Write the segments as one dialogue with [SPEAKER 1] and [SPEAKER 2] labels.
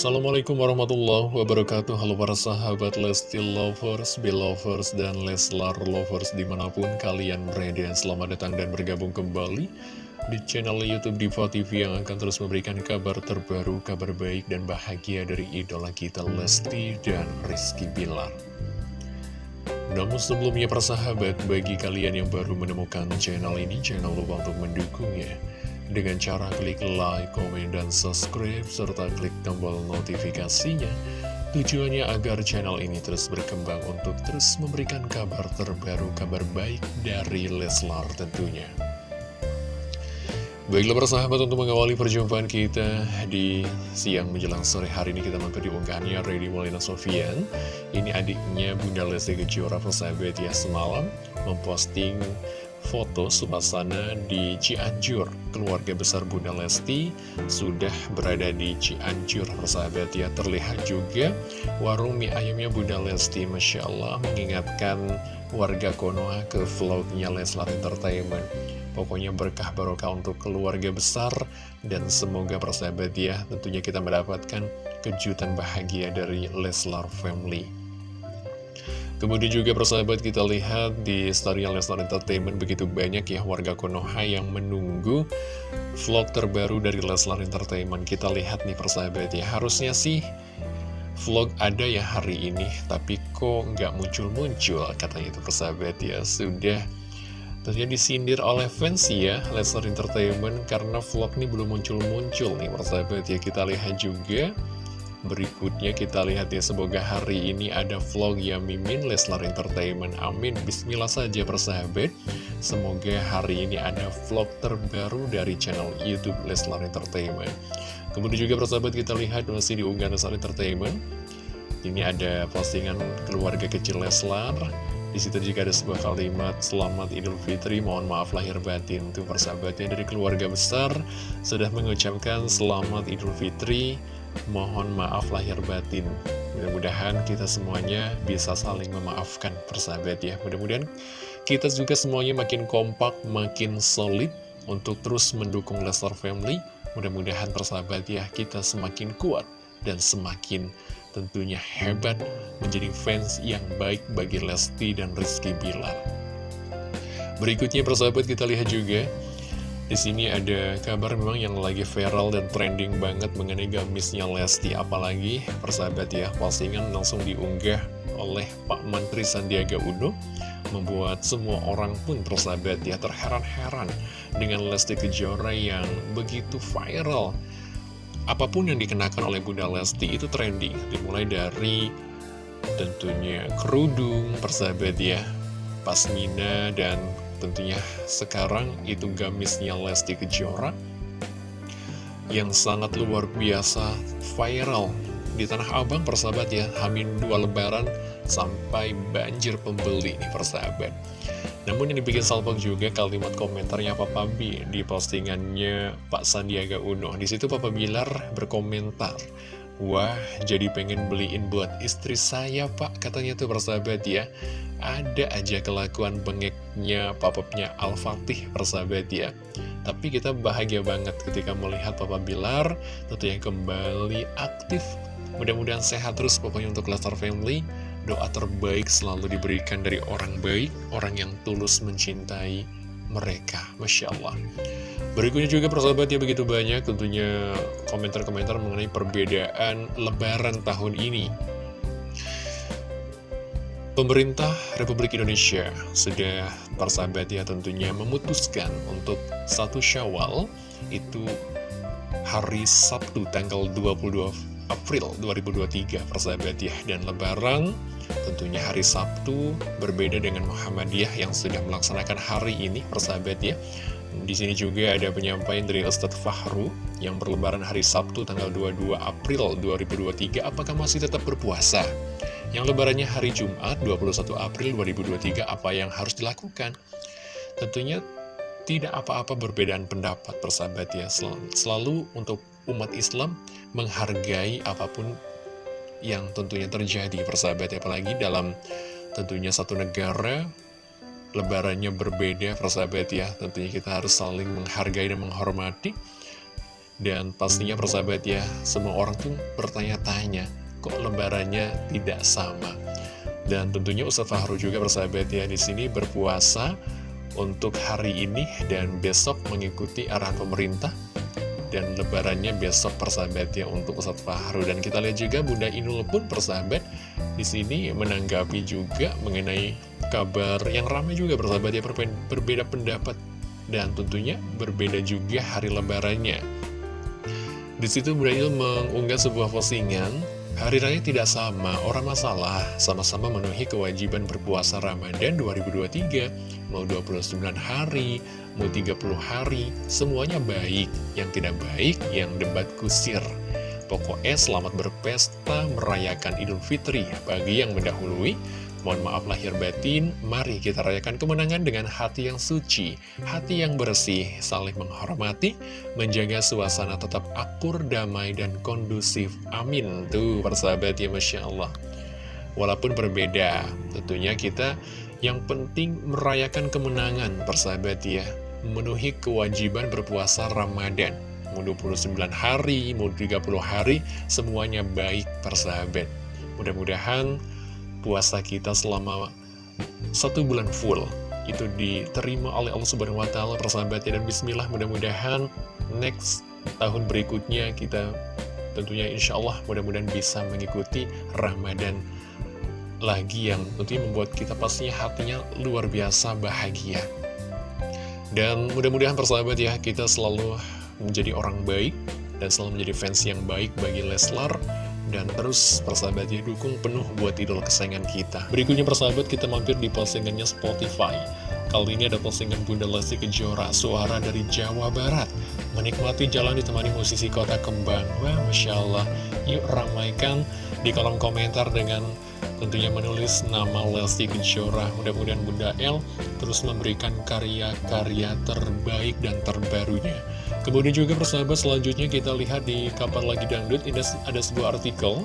[SPEAKER 1] Assalamualaikum warahmatullahi wabarakatuh. Halo para sahabat Lesti Lovers, Belovers, dan Leslar Lovers di mana pun kalian berada. Selamat datang dan bergabung kembali di channel Youtube Diva TV yang akan terus memberikan kabar terbaru, kabar baik dan bahagia dari idola kita Lesti dan Rizky Bilar. Namun sebelumnya persahabat, bagi kalian yang baru menemukan channel ini, jangan lupa untuk mendukungnya dengan cara klik like, komen, dan subscribe, serta klik tombol notifikasinya. Tujuannya agar channel ini terus berkembang untuk terus memberikan kabar terbaru, kabar baik dari Leslar tentunya. Baiklah persahabat untuk mengawali perjumpaan kita di siang menjelang sore hari ini kita mampir di unggahannya Ready Molina Sofian Ini adiknya Bunda Lesti Kejora persahabat ya semalam memposting foto suasana di Cianjur. Keluarga besar Bunda Lesti sudah berada di Cianjur, persahabat ya. Terlihat juga warung mie ayamnya Bunda Lesti, Masya Allah, mengingatkan warga Konoha ke vlognya Leslar Entertainment. Pokoknya berkah barokah untuk keluarga besar dan semoga persahabat ya tentunya kita mendapatkan kejutan bahagia dari Leslar Family. Kemudian juga persahabat kita lihat di story Lesnar Entertainment begitu banyak ya warga Konoha yang menunggu vlog terbaru dari Lesnar Entertainment. Kita lihat nih persahabat ya, harusnya sih vlog ada ya hari ini, tapi kok nggak muncul-muncul katanya itu persahabat ya. Sudah tentunya disindir oleh fans ya Lesnar Entertainment karena vlog ini belum muncul-muncul nih persahabat ya. Kita lihat juga Berikutnya kita lihat ya semoga hari ini ada vlog ya Mimin Leslar Entertainment. Amin. Bismillah saja persahabat. Semoga hari ini ada vlog terbaru dari channel Youtube Leslar Entertainment. Kemudian juga persahabat kita lihat masih di unggahan Leslar Entertainment. Ini ada postingan keluarga kecil Leslar. Di situ juga ada sebuah kalimat Selamat Idul Fitri, mohon maaf lahir batin. Tuh persahabatnya dari keluarga besar Sudah mengucapkan Selamat Idul Fitri Mohon maaf lahir batin. Mudah-mudahan kita semuanya bisa saling memaafkan persahabat ya. Mudah-mudahan kita juga semuanya makin kompak, makin solid Untuk terus mendukung Lestar Family. Mudah-mudahan persahabat ya kita semakin kuat dan semakin tentunya hebat menjadi fans yang baik bagi Lesti dan Rizky Bilar. Berikutnya persahabat kita lihat juga di sini ada kabar memang yang lagi viral dan trending banget mengenai gamisnya Lesti Apalagi persahabat ya, postingan langsung diunggah oleh Pak Menteri Sandiaga Uno Membuat semua orang pun persahabat ya terheran-heran dengan Lesti Kejora yang begitu viral. Apa pun yang dikenakan oleh Bunda Lesti itu trending Dimulai dari tentunya kerudung persahabat ya Pasmina dan Tentunya. Sekarang itu gamisnya Lesti Kejora yang sangat luar biasa viral di Tanah Abang persahabat ya. Hamin dua lebaran sampai banjir pembeli nih persahabat. Namun yang dibikin salpok juga kalimat komentarnya Papa B di postingannya Pak Sandiaga Uno. Di situ Papa Bilar berkomentar Wah, jadi pengen beliin buat istri saya, Pak. Katanya tuh persahabat ya. Ada aja kelakuan bengeknya papapnya Al-Fatih, persahabat ya. Tapi kita bahagia banget ketika melihat Papa Bilar tentu yang kembali aktif. Mudah-mudahan sehat terus pokoknya untuk Lestar Family. Doa terbaik selalu diberikan dari orang baik, orang yang tulus mencintai mereka. Masya Allah. Berikutnya juga persahabat ya begitu banyak tentunya komentar-komentar mengenai perbedaan lebaran tahun ini. Pemerintah Republik Indonesia sudah persahabat ya tentunya memutuskan untuk satu syawal itu hari Sabtu tanggal 22 April 2023 persahabat ya dan lebaran tentunya hari Sabtu berbeda dengan Muhammadiyah yang sudah melaksanakan hari ini persahabat ya di sini juga ada penyampaian dari Ustadz Fahru yang berlebaran hari Sabtu tanggal 22 April 2023. Apakah masih tetap berpuasa? Yang lebarannya hari Jumat 21 April 2023, apa yang harus dilakukan? Tentunya tidak apa-apa perbedaan pendapat persahabat ya. Selalu untuk umat Islam menghargai apa pun yang tentunya terjadi persahabat apalagi dalam tentunya satu negara lebarannya berbeda persahabat ya. Tentunya kita harus saling menghargai dan menghormati. Dan pastinya persahabat ya, semua orang tuh bertanya-tanya, kok lebarannya tidak sama. Dan tentunya Ustadz Fahru juga persahabat ya di sini berpuasa untuk hari ini dan besok mengikuti arahan pemerintah. Dan lebarannya besok persahabat ya untuk Ustadz Fahru. Dan kita lihat juga Bunda Inul pun persahabat di sini menanggapi juga mengenai kabar yang ramai juga persahabat ya berbeda pendapat. Dan tentunya berbeda juga hari lebarannya. Di situ Inul mengunggah sebuah postingan Hari raya tidak sama, orang masalah sama-sama memenuhi kewajiban berpuasa Ramadan 2023 Mau 29 hari, mau 30 hari, semuanya baik. Yang tidak baik, yang debat kusir. Pokoknya selamat berpesta merayakan Idul Fitri bagi yang mendahului Mohon maaf lahir batin, mari kita rayakan kemenangan dengan hati yang suci, hati yang bersih, saling menghormati, menjaga suasana tetap akur, damai, dan kondusif. Amin. Tuh, persahabat ya, Masya Allah. Walaupun berbeda, tentunya kita yang penting merayakan kemenangan, persahabat ya. Memenuhi kewajiban berpuasa Ramadan. Mau 29 hari, mau 30 hari, semuanya baik, persahabat. Mudah-mudahan puasa kita selama satu bulan full itu diterima oleh Allah Subhanahu wa taala persahabat dan bismillah mudah-mudahan next tahun berikutnya kita tentunya insya Allah mudah-mudahan bisa mengikuti Ramadan lagi yang tentunya membuat kita pastinya hatinya luar biasa bahagia. Dan mudah-mudahan persahabat ya kita selalu menjadi orang baik dan selalu menjadi fans yang baik bagi Leslar dan terus persahabat ya dukung penuh buat idola kesayangan kita. Berikutnya persahabat kita mampir di postingannya Spotify. Kali ini ada postingan Bunda Lesti Kejora Suara dari Jawa Barat. Menikmati jalan ditemani musisi kota kembang. Wah Masya Allah. Yuk ramaikan di kolom komentar dengan tentunya menulis nama Lesti Kejora. Mudah-mudahan Bunda L terus memberikan karya-karya terbaik dan terbarunya Kemudian juga persahabat selanjutnya kita lihat di kapan lagi dangdut. Ini ada sebuah artikel.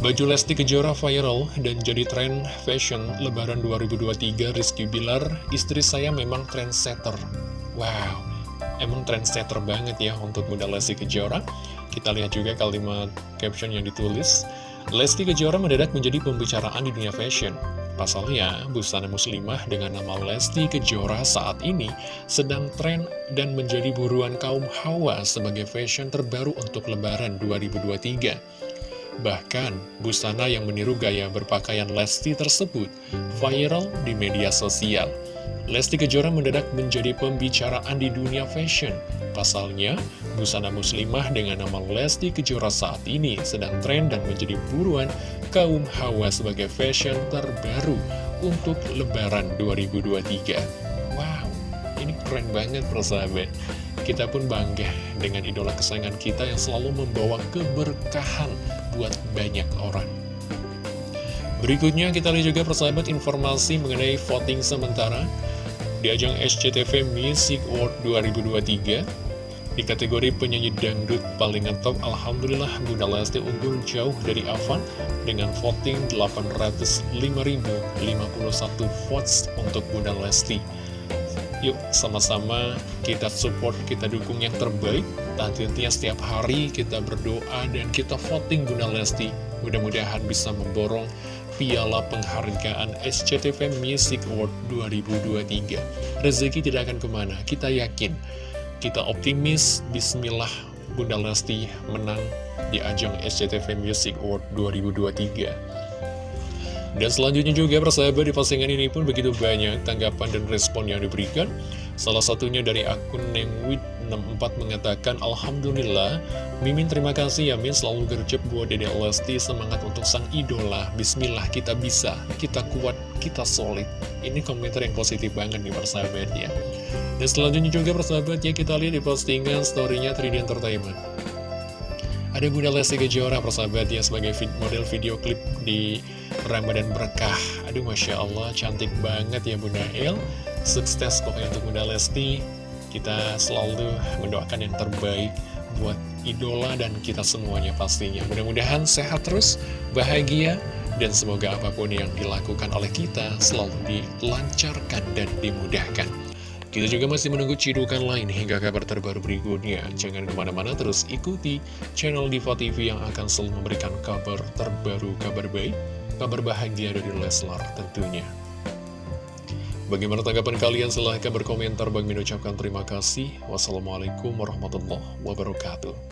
[SPEAKER 1] Baju Lesti Kejora viral dan jadi tren fashion lebaran 2023 Rizky Bilar, istri saya memang trendsetter. Wow, emang trendsetter banget ya untuk Bunda Lesti Kejora. Kita lihat juga kalimat caption yang ditulis. Lesti Kejora mendadak menjadi pembicaraan di dunia fashion Pasalnya, busana muslimah dengan nama Lesti Kejora saat ini sedang tren dan menjadi buruan kaum hawa sebagai fashion terbaru untuk lebaran 2023. Bahkan, busana yang meniru gaya berpakaian Lesti tersebut viral di media sosial. Lesti Kejora mendadak menjadi pembicaraan di dunia fashion. Pasalnya, busana muslimah dengan nama Lesti Kejora saat ini sedang tren dan menjadi buruan kaum hawa sebagai fashion terbaru untuk lebaran 2023 Wow, ini keren banget persahabat. Kita pun bangga dengan idola kesayangan kita yang selalu membawa keberkahan buat banyak orang. Berikutnya kita lihat juga persahabat informasi mengenai voting sementara Di ajang SCTV Music Award 2023 di kategori penyanyi dangdut paling ngetop, Alhamdulillah Bunda Lesti unggul jauh dari Avan dengan voting 805.051 votes untuk Bunda Lesti. Yuk sama-sama kita support, kita dukung yang terbaik. Tentunya setiap hari kita berdoa dan kita voting Bunda Lesti. Mudah-mudahan bisa memborong piala penghargaan SCTV Music Award 2023. Rezeki tidak akan ke mana, kita yakin kita optimis, bismillah Bunda Lesti menang di ajang SCTV Music Award 2023. Dan selanjutnya juga persahabat di postingan ini pun begitu banyak tanggapan dan respon yang diberikan. Salah satunya dari akun Nengwit64 mengatakan, Alhamdulillah, Mimin terima kasih ya Min selalu gercep buat Dede Lesti, semangat untuk sang idola. Bismillah kita bisa, kita kuat, kita solid. Ini komentar yang positif banget nih persahabat ya. Dan selanjutnya juga persahabat ya kita lihat di postingan storynya 3D Entertainment. Ada Bunda Lesti Kejora persahabat ya sebagai model video klip di Ramadan Berkah. Aduh Masya Allah cantik banget ya Bunda El. Sukses pokoknya untuk Bunda Lesti. Kita selalu mendoakan yang terbaik buat idola dan kita semuanya pastinya. Mudah-mudahan sehat terus, bahagia, dan semoga apa pun yang dilakukan oleh kita selalu dilancarkan dan dimudahkan. Kita juga masih menunggu cidukan lain hingga kabar terbaru berikutnya. Jangan ke mana-mana terus ikuti channel Diva TV yang akan selalu memberikan kabar terbaru, kabar baik, kabar bahagia dari Leslar tentunya. Bagaimana tanggapan kalian? Silahkan berkomentar. Bagi mengucapkan terima kasih. Wassalamualaikum warahmatullahi wabarakatuh.